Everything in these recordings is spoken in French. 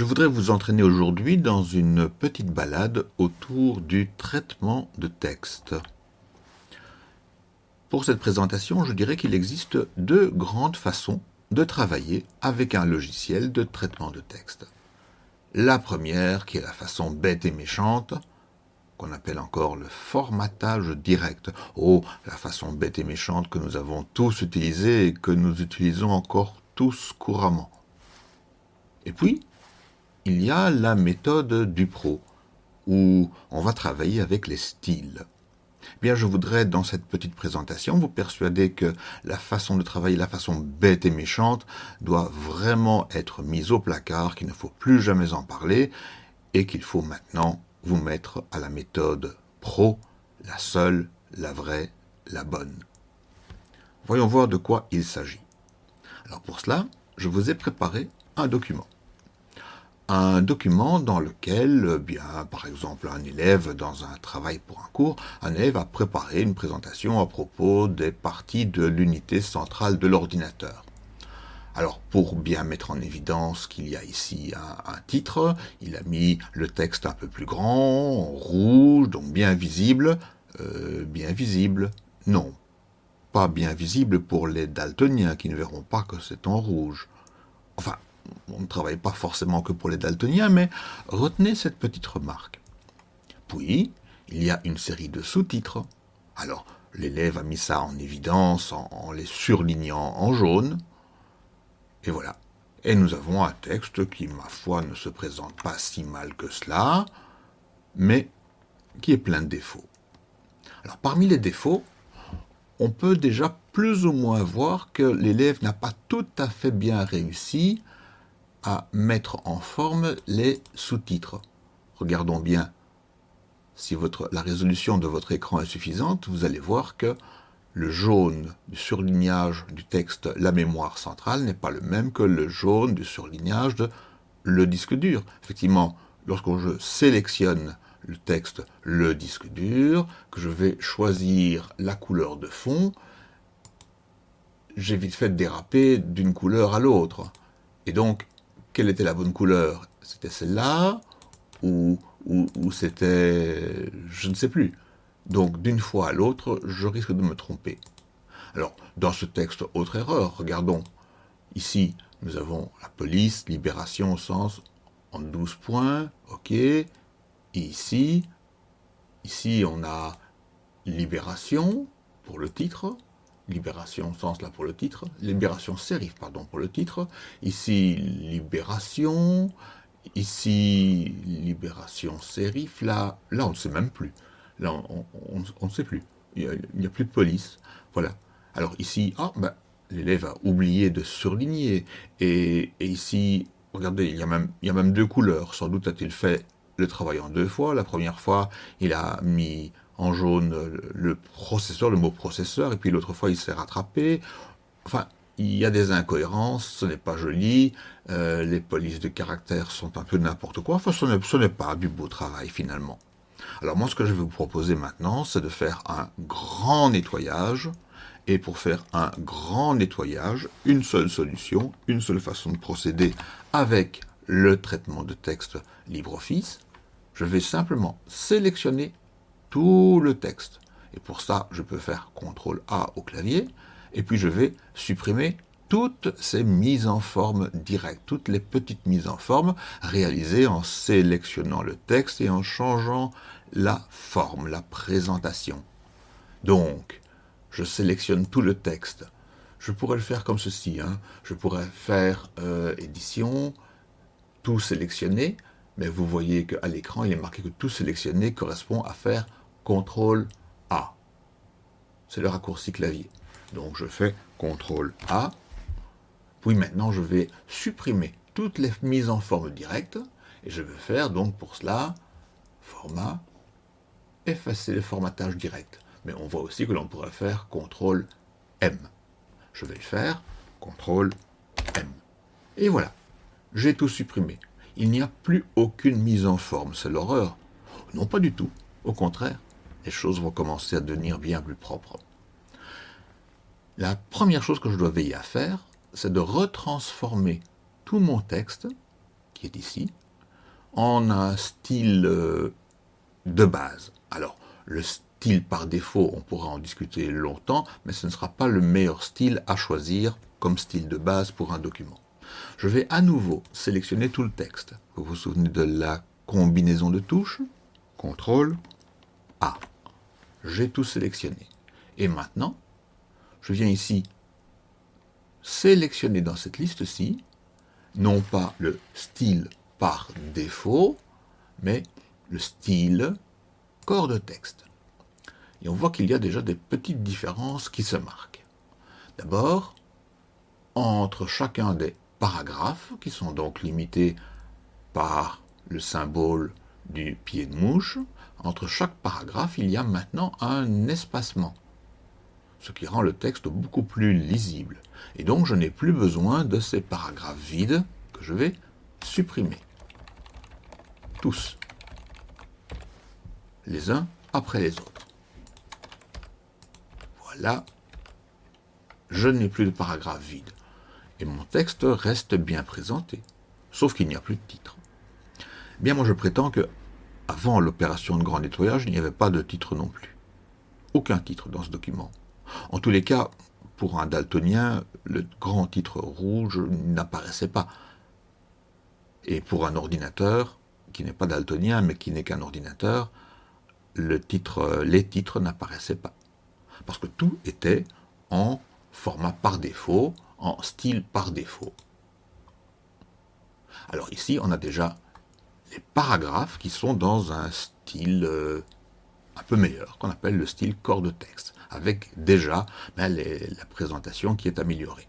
Je voudrais vous entraîner aujourd'hui dans une petite balade autour du traitement de texte. Pour cette présentation, je dirais qu'il existe deux grandes façons de travailler avec un logiciel de traitement de texte. La première, qui est la façon bête et méchante, qu'on appelle encore le formatage direct. Oh, la façon bête et méchante que nous avons tous utilisée et que nous utilisons encore tous couramment. Et puis, il y a la méthode du pro, où on va travailler avec les styles. Bien, je voudrais, dans cette petite présentation, vous persuader que la façon de travailler, la façon bête et méchante, doit vraiment être mise au placard, qu'il ne faut plus jamais en parler, et qu'il faut maintenant vous mettre à la méthode pro, la seule, la vraie, la bonne. Voyons voir de quoi il s'agit. Alors pour cela, je vous ai préparé un document un document dans lequel, euh, bien, par exemple, un élève dans un travail pour un cours, un élève a préparé une présentation à propos des parties de l'unité centrale de l'ordinateur. Alors, pour bien mettre en évidence qu'il y a ici un, titre, il a mis le texte un peu plus grand, en rouge, donc bien visible. Euh, bien visible, non. Pas bien visible pour les daltoniens qui ne verront pas que c'est en rouge. Enfin, on ne travaille pas forcément que pour les daltoniens, mais retenez cette petite remarque. Puis, il y a une série de sous-titres. Alors, l'élève a mis ça en évidence en, les surlignant en jaune. Et voilà. Et nous avons un texte qui, ma foi, ne se présente pas si mal que cela, mais qui est plein de défauts. Alors, parmi les défauts, on peut déjà plus ou moins voir que l'élève n'a pas tout à fait bien réussi à mettre en forme les sous-titres. Regardons bien si la résolution de votre écran est suffisante, vous allez voir que le jaune du surlignage du texte la mémoire centrale n'est pas le même que le jaune du surlignage de le disque dur. Effectivement, lorsque je sélectionne le texte le disque dur, que je vais choisir la couleur de fond, j'ai vite fait de déraper d'une couleur à l'autre. Et donc, quelle était la bonne couleur? C'était celle-là ou, ou, c'était... je ne sais plus. Donc d'une fois à l'autre, je risque de me tromper. Alors, dans ce texte, autre erreur, regardons. Ici, nous avons la police, libération au sens en 12 points, ok. Et ici, ici on a libération pour le titre, libération sens là pour le titre, libération sérif pardon pour le titre, ici libération, ici libération sérif, là, là on ne sait même plus, là on ne sait plus, il n'y a, plus de police, voilà. Alors ici, ah ben, l'élève a oublié de surligner, et, ici, regardez, il y a même deux couleurs, sans doute a-t-il fait le travail en deux fois, la première fois il a mis en jaune le processeur, le mot processeur, et puis l'autre fois il s'est rattrapé. Enfin, il y a des incohérences, ce n'est pas joli, euh, les polices de caractère sont un peu n'importe quoi, enfin ce n'est pas du beau travail finalement. Alors moi ce que je vais vous proposer maintenant, c'est de faire un grand nettoyage, et pour faire un grand nettoyage, une seule solution, une seule façon de procéder avec le traitement de texte LibreOffice, je vais simplement sélectionner tout le texte. Et pour ça, je peux faire CTRL A au clavier, et puis je vais supprimer toutes ces mises en forme directes, toutes les petites mises en forme réalisées en sélectionnant le texte et en changeant la forme, la présentation. Donc, je sélectionne tout le texte. Je pourrais le faire comme ceci. Hein. Je pourrais faire euh, édition, tout sélectionner, mais vous voyez qu'à l'écran, il est marqué que tout sélectionner correspond à faire CTRL A. C'est le raccourci clavier. Donc je fais CTRL A. Puis maintenant, je vais supprimer toutes les mises en forme directe. Et je vais faire donc pour cela, format, effacer le formatage direct. Mais on voit aussi que l'on pourrait faire CTRL M. Je vais le faire, CTRL M. Et voilà, j'ai tout supprimé. Il n'y a plus aucune mise en forme, c'est l'horreur. Non, pas du tout. Au contraire, les choses vont commencer à devenir bien plus propres. La première chose que je dois veiller à faire, c'est de retransformer tout mon texte, qui est ici, en un style euh, de base. Alors, le style par défaut, on pourra en discuter longtemps, mais ce ne sera pas le meilleur style à choisir comme style de base pour un document. Je vais à nouveau sélectionner tout le texte. Vous vous souvenez de la combinaison de touches? CTRL A. J'ai tout sélectionné. Et maintenant, je viens ici sélectionner dans cette liste-ci, non pas le style par défaut, mais le style corps de texte. Et on voit qu'il y a déjà des petites différences qui se marquent. D'abord, entre chacun des paragraphes, qui sont donc limités par le symbole du pied de mouche, entre chaque paragraphe, il y a maintenant un espacement, ce qui rend le texte beaucoup plus lisible. Et donc, je n'ai plus besoin de ces paragraphes vides que je vais supprimer. Tous. Les uns après les autres. Voilà. Je n'ai plus de paragraphes vides. Et mon texte reste bien présenté. Sauf qu'il n'y a plus de titre. Bien, moi je prétends que avant l'opération de grand nettoyage, il n'y avait pas de titre non plus. Aucun titre dans ce document. En tous les cas, pour un daltonien, le grand titre rouge n'apparaissait pas. Et pour un ordinateur, qui n'est pas daltonien, mais qui n'est qu'un ordinateur, les titres n'apparaissaient pas. Parce que tout était en format par défaut, en style par défaut. Alors ici, on a déjà les paragraphes qui sont dans un style euh, un peu meilleur, qu'on appelle le style corps de texte, avec déjà ben, la présentation qui est améliorée.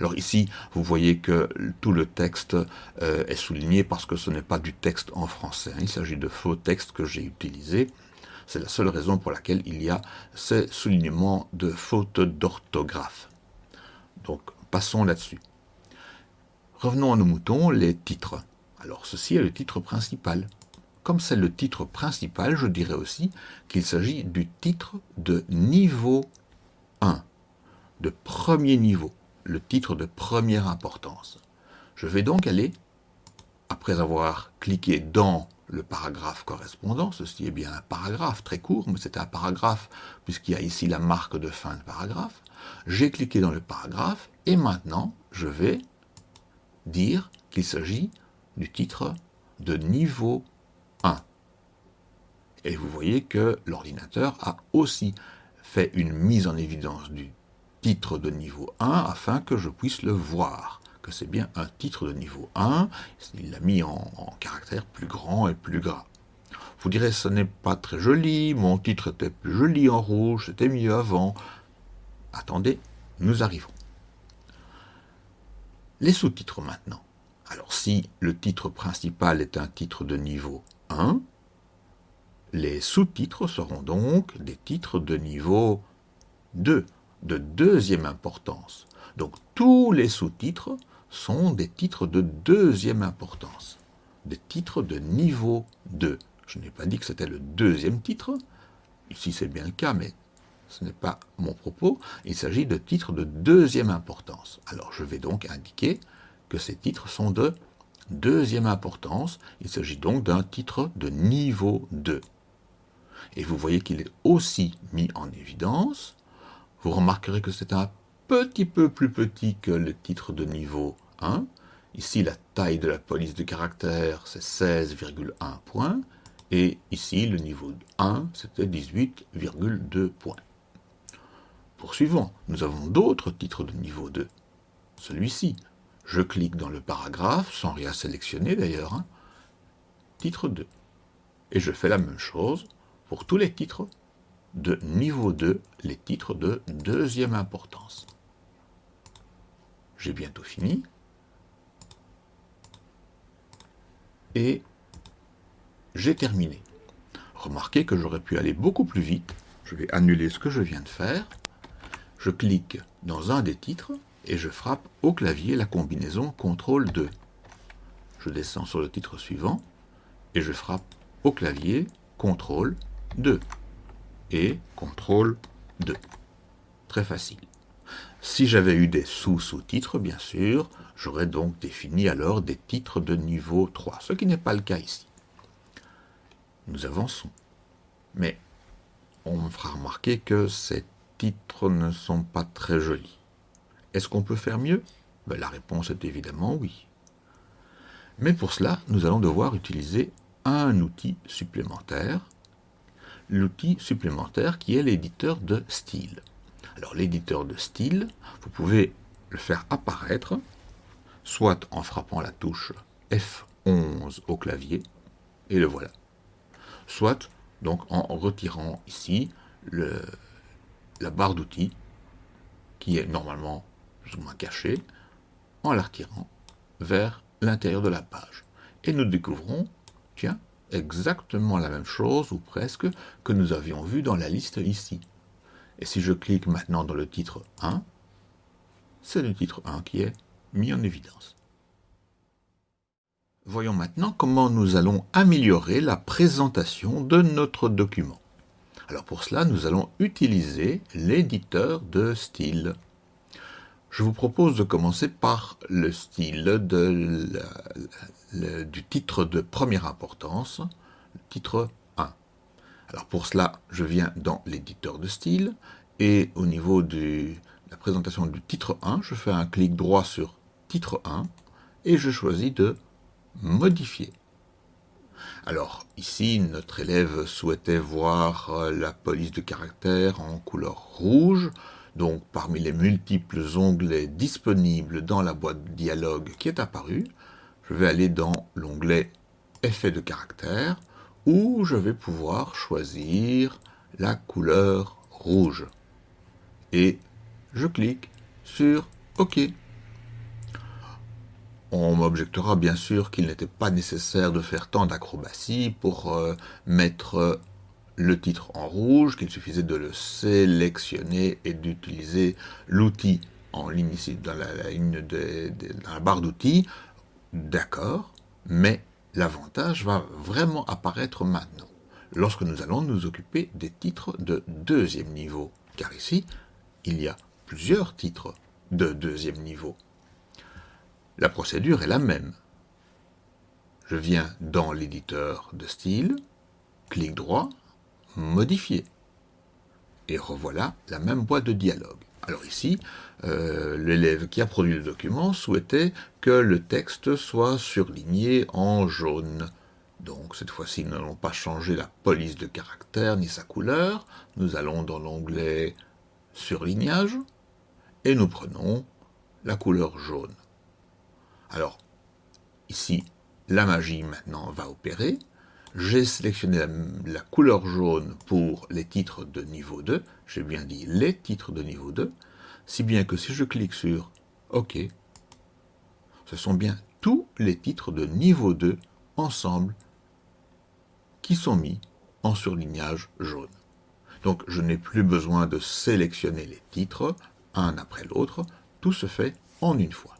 Alors ici, vous voyez que tout le texte euh, est souligné parce que ce n'est pas du texte en français. Hein. Il s'agit de faux textes que j'ai utilisés. C'est la seule raison pour laquelle il y a ces soulignements de fautes d'orthographe. Donc, passons là-dessus. Revenons à nos moutons, les titres. Alors ceci est le titre principal. Comme c'est le titre principal, je dirais aussi qu'il s'agit du titre de niveau 1, de premier niveau, le titre de première importance. Je vais donc aller, après avoir cliqué dans le paragraphe correspondant, ceci est bien un paragraphe très court, mais c'est un paragraphe puisqu'il y a ici la marque de fin de paragraphe, j'ai cliqué dans le paragraphe et maintenant je vais dire qu'il s'agit du titre de niveau 1. Et vous voyez que l'ordinateur a aussi fait une mise en évidence du titre de niveau 1 afin que je puisse le voir, que c'est bien un titre de niveau 1, il l'a mis en, caractère plus grand et plus gras. Vous direz, ce n'est pas très joli, mon titre était plus joli en rouge, c'était mieux avant. Attendez, nous arrivons. Les sous-titres maintenant. Alors si le titre principal est un titre de niveau 1, les sous-titres seront donc des titres de niveau 2, de deuxième importance. Donc tous les sous-titres sont des titres de deuxième importance, des titres de niveau 2. Je n'ai pas dit que c'était le deuxième titre, ici c'est bien le cas, mais ce n'est pas mon propos, il s'agit de titres de deuxième importance. Alors je vais donc indiquer que ces titres sont de deuxième importance. Il s'agit donc d'un titre de niveau 2. Et vous voyez qu'il est aussi mis en évidence. Vous remarquerez que c'est un petit peu plus petit que le titre de niveau 1. Ici, la taille de la police de caractère, c'est 16,1 points. Et ici, le niveau 1, c'était 18,2 points. Poursuivons, nous avons d'autres titres de niveau 2. Celui-ci, je clique dans le paragraphe, sans rien sélectionner d'ailleurs, hein. titre 2. Et je fais la même chose pour tous les titres de niveau 2, les titres de deuxième importance. J'ai bientôt fini. Et j'ai terminé. Remarquez que j'aurais pu aller beaucoup plus vite. Je vais annuler ce que je viens de faire. Je clique dans un des titres et je frappe au clavier la combinaison CTRL 2. Je descends sur le titre suivant et je frappe au clavier CTRL 2 et CTRL 2. Très facile. Si j'avais eu des sous-sous-titres, bien sûr, j'aurais donc défini alors des titres de niveau 3, ce qui n'est pas le cas ici. Nous avançons. Mais on me fera remarquer que ces titres ne sont pas très jolis. Est-ce qu'on peut faire mieux? Ben, La réponse est évidemment oui. Mais pour cela, nous allons devoir utiliser un outil supplémentaire, l'outil supplémentaire qui est l'éditeur de style. Alors l'éditeur de style, vous pouvez le faire apparaître, soit en frappant la touche F11 au clavier, et le voilà. Soit donc en retirant ici la barre d'outils, qui est normalement plus ou moins cachée, en la retirant vers l'intérieur de la page. Et nous découvrons, tiens, exactement la même chose, ou presque, que nous avions vu dans la liste ici. Et si je clique maintenant dans le titre 1, c'est le titre 1 qui est mis en évidence. Voyons maintenant comment nous allons améliorer la présentation de notre document. Alors pour cela, nous allons utiliser l'éditeur de style. Je vous propose de commencer par le style du titre de première importance, le titre 1. Alors pour cela, je viens dans l'éditeur de style et au niveau de la présentation du titre 1, je fais un clic droit sur titre 1 et je choisis de modifier. Alors ici, notre élève souhaitait voir la police de caractère en couleur rouge. Donc parmi les multiples onglets disponibles dans la boîte de dialogue qui est apparue, je vais aller dans l'onglet Effet de caractère où je vais pouvoir choisir la couleur rouge. Et je clique sur OK. On m'objectera bien sûr qu'il n'était pas nécessaire de faire tant d'acrobatie pour euh, mettre le titre en rouge, qu'il suffisait de le sélectionner et d'utiliser l'outil en ligne ici dans la, dans la barre d'outils. D'accord, mais l'avantage va vraiment apparaître maintenant, lorsque nous allons nous occuper des titres de deuxième niveau, car ici, il y a plusieurs titres de deuxième niveau. La procédure est la même. Je viens dans l'éditeur de style, clic droit, modifier. Et revoilà la même boîte de dialogue. Alors ici, euh, l'élève qui a produit le document souhaitait que le texte soit surligné en jaune. Donc cette fois-ci, nous n'allons pas changer la police de caractère ni sa couleur. Nous allons dans l'onglet Surlignage et nous prenons la couleur jaune. Alors, ici, la magie maintenant va opérer. J'ai sélectionné la, couleur jaune pour les titres de niveau 2. J'ai bien dit les titres de niveau 2. Si bien que si je clique sur OK, ce sont bien tous les titres de niveau 2 ensemble qui sont mis en surlignage jaune. Donc je n'ai plus besoin de sélectionner les titres un après l'autre, tout se fait en une fois.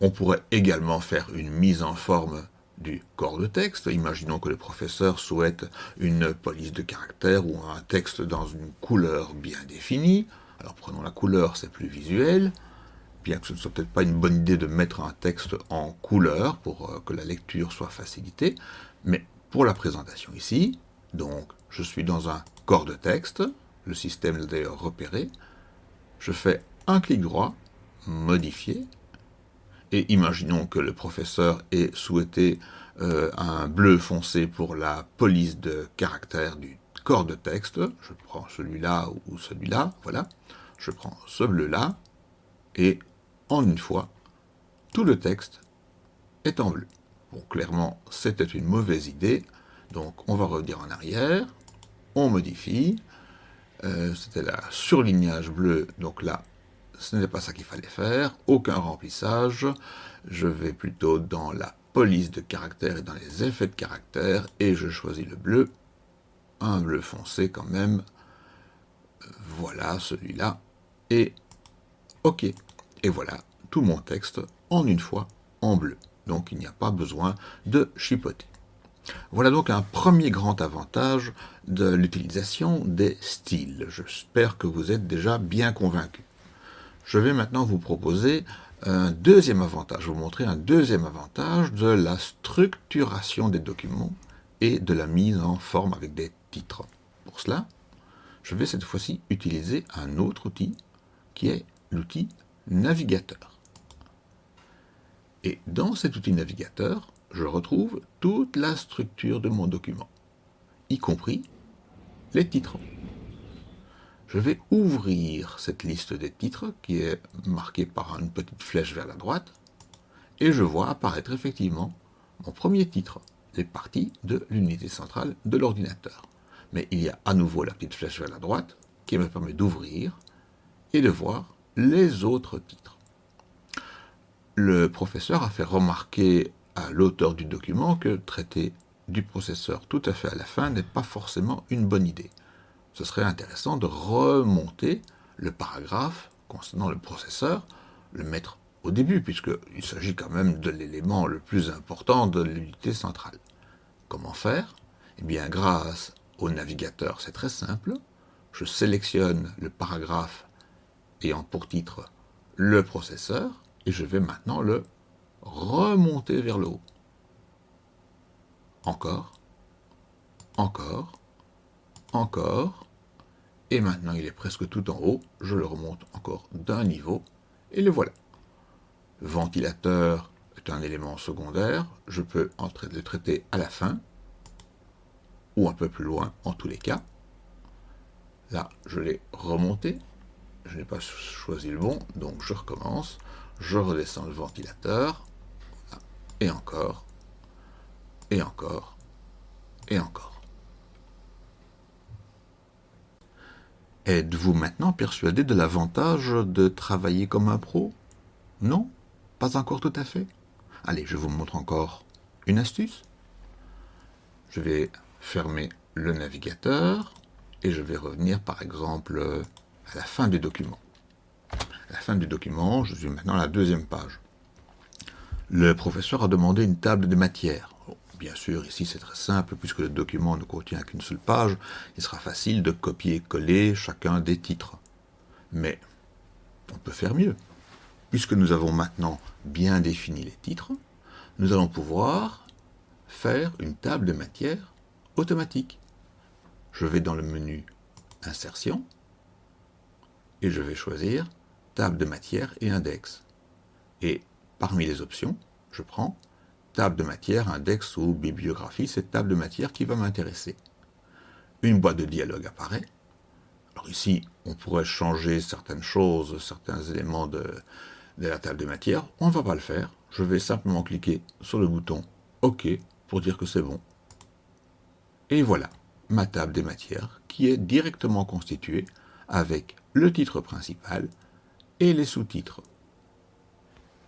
On pourrait également faire une mise en forme du corps de texte. Imaginons que le professeur souhaite une police de caractère ou un texte dans une couleur bien définie. Alors prenons la couleur, c'est plus visuel, bien que ce ne soit peut-être pas une bonne idée de mettre un texte en couleur pour euh, que la lecture soit facilitée, mais pour la présentation ici, donc je suis dans un corps de texte, le système l'a d'ailleurs repéré, je fais un clic droit, modifier, et imaginons que le professeur ait souhaité euh, un bleu foncé pour la police de caractère du corps de texte. Je prends celui-là ou celui-là, voilà. Je prends ce bleu-là, et en une fois, tout le texte est en bleu. Bon, clairement, c'était une mauvaise idée, donc on va revenir en arrière, on modifie, euh, c'était la surlignage bleu, donc là, ce n'est pas ça qu'il fallait faire, aucun remplissage, je vais plutôt dans la police de caractère et dans les effets de caractère, et je choisis le bleu, un bleu foncé quand même, voilà celui-là, et OK, et voilà tout mon texte en une fois en bleu, donc il n'y a pas besoin de chipoter. Voilà donc un premier grand avantage de l'utilisation des styles. J'espère que vous êtes déjà bien convaincus. Je vais maintenant vous proposer un deuxième avantage, vous montrer un deuxième avantage de la structuration des documents et de la mise en forme avec des titres. Pour cela, je vais cette fois-ci utiliser un autre outil qui est l'outil navigateur. Et dans cet outil navigateur, je retrouve toute la structure de mon document, y compris les titres. Je vais ouvrir cette liste des titres qui est marquée par une petite flèche vers la droite et je vois apparaître effectivement mon premier titre, les parties de l'unité centrale de l'ordinateur. Mais il y a à nouveau la petite flèche vers la droite qui me permet d'ouvrir et de voir les autres titres. Le professeur a fait remarquer à l'auteur du document que traiter du processeur tout à fait à la fin n'est pas forcément une bonne idée. Ce serait intéressant de remonter le paragraphe concernant le processeur, le mettre au début, puisqu'il s'agit quand même de l'élément le plus important de l'unité centrale. Comment faire? Eh bien, grâce au navigateur, c'est très simple. Je sélectionne le paragraphe ayant pour titre le processeur, et je vais maintenant le remonter vers le haut. Encore, encore, encore, et maintenant il est presque tout en haut, je le remonte encore d'un niveau, et le voilà. Ventilateur est un élément secondaire, je peux le traiter à la fin, ou un peu plus loin en tous les cas. Là, je l'ai remonté, je n'ai pas choisi le bon, donc je recommence, je redescends le ventilateur, et encore, et encore, et encore. Êtes-vous maintenant persuadé de l'avantage de travailler comme un pro? Non? Pas encore tout à fait? Allez, je vous montre encore une astuce. Je vais fermer le navigateur et je vais revenir par exemple à la fin du document. À la fin du document, je suis maintenant à la deuxième page. Le professeur a demandé une table de matière. Bien sûr, ici c'est très simple, puisque le document ne contient qu'une seule page, il sera facile de copier-coller chacun des titres. Mais on peut faire mieux. Puisque nous avons maintenant bien défini les titres, nous allons pouvoir faire une table de matière automatique. Je vais dans le menu Insertion et je vais choisir Table de matière et index. Et parmi les options, je prends table de matière, index ou bibliographie, cette table de matière qui va m'intéresser. Une boîte de dialogue apparaît. Alors ici, on pourrait changer certaines choses, certains éléments de, la table de matière. On ne va pas le faire. Je vais simplement cliquer sur le bouton OK pour dire que c'est bon. Et voilà, ma table des matières qui est directement constituée avec le titre principal et les sous-titres.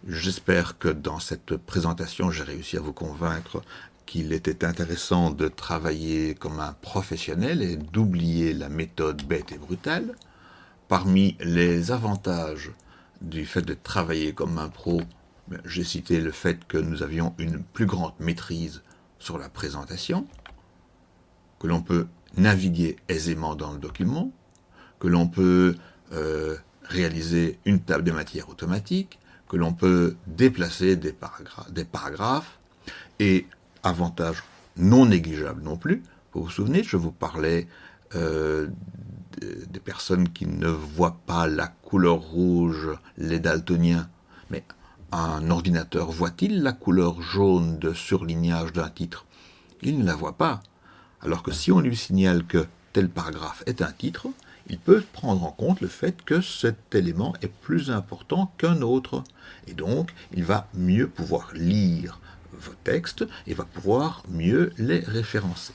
J'espère que dans cette présentation, j'ai réussi à vous convaincre qu'il était intéressant de travailler comme un professionnel et d'oublier la méthode bête et brutale. Parmi les avantages du fait de travailler comme un pro, j'ai cité le fait que nous avions une plus grande maîtrise sur la présentation, que l'on peut naviguer aisément dans le document, que l'on peut euh, réaliser une table de matière automatique, que l'on peut déplacer des, paragraphes, et avantage non négligeable non plus, vous vous souvenez, je vous parlais euh, des personnes qui ne voient pas la couleur rouge, les daltoniens, mais un ordinateur voit-il la couleur jaune de surlignage d'un titre? Il ne la voit pas. Alors que si on lui signale que tel paragraphe est un titre, il peut prendre en compte le fait que cet élément est plus important qu'un autre. Et donc, il va mieux pouvoir lire vos textes et va pouvoir mieux les référencer.